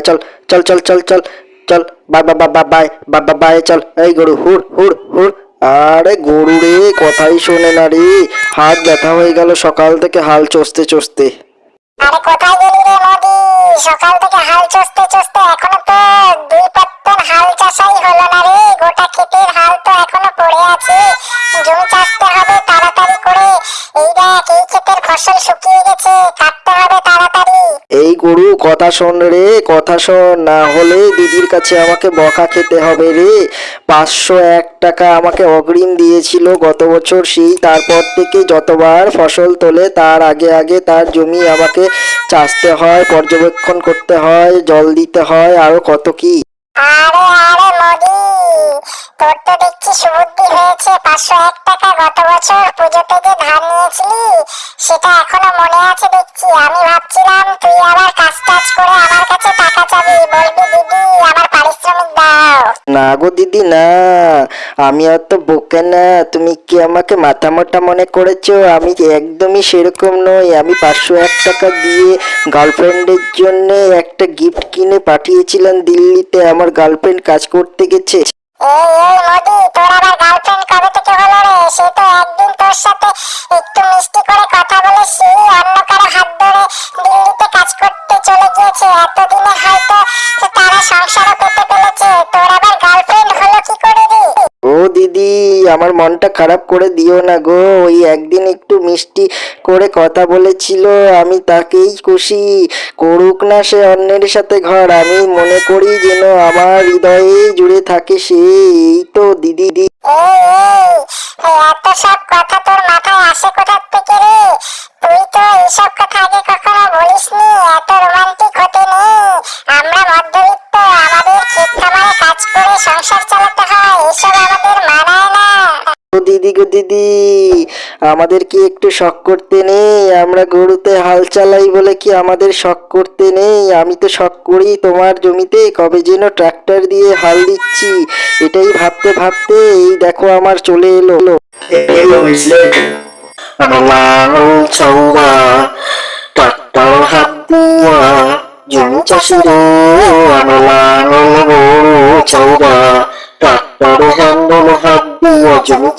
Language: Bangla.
চল চল চল চল চল চল এই গরু হুড় হুড় হুড় আরে গরু রে কথাই শোনে না রে হাত ব্যথা হয়ে গেল সকাল থেকে হাল চষতে চষতে আরে কোথায় গেলি রে মোদি সকাল থেকে হাল চষতে চষতে এখনও তো দুই পাত্তন হাল চাষাই হলো না রে। গোটা ক্ষেতের হাল তো এখনও পড়ে আছে। জমি চাষতে হবে তাড়াতাড়ি করে। এই দেখ, এই ক্ষেতের ফসল শুকিয়ে গেছে। কাটতে হবে তাড়াতাড়ি। এই গরু কথা শোন রে, কথা শোন। না হলে দিদির কাছে আমাকে বকা খেতে হবে রে। পাঁচশো এক টাকা আমাকে অগ্রিম দিয়েছিল গত বছর, সেই তারপর থেকে যতবার ফসল তোলে, তার আগে আগে তার জমি আমাকে চাষতে হয়, পর্যবেক্ষণ করতে হয়, জল দিতে হয়, আরও কত কি? আরে আরে মোদি তোর সুবুদ্ধি হয়েছে পাঁচশো এক টাকা গত বছর পুজোতে যে ধার নিয়েছিলি সেটা এখনও মনে আছে দেখছি। আমি ভাবছিলাম তুই আবার কাজ টাজ করে আমার কাছে টাকা চাবি। বলবি দিদি আমার পারিশ্রমিক দাও। না গো দিদি না। আমি অত বোকা না। তুমি কি আমাকে মাথা মোটা মনে করেছ? আমি একদমই সেরকম নই। আমি পাঁচশো এক টাকা দিয়ে গার্লফ্রেন্ডের জন্য একটা গিফট কিনে পাঠিয়েছিলাম দিল্লিতে। আমার গার্লফ্রেন্ড কাজ করতে গেছে। এই এই মোদি আমার মনটা খারাপ করে দিও না গো। ওই একদিন একটু মিষ্টি করে কথা বলেছিল, আমি তাকেই খুশি করুক না সে অন্যের সাথে ঘর। আমি মনে করি যেন আমার হৃদয়ে জুড়ে থাকে সে। এই তো দিদি দিদি গো দিদি। আমাদের কি একটু শখ করতে নেই, আমরা গরুতে হাল চালাই বলে কি আমাদের শখ করতে নেই? আমি তো শখ করি তোমার জমিতে, কবে যেন ট্রাক্টর দিয়ে হাল দিচ্ছি। এটাই ভাবতে ভাবতে এই দেখো আমার চলে এলো। ট্রাক্টর হাত দিয়া ট্রাক্টর Shabu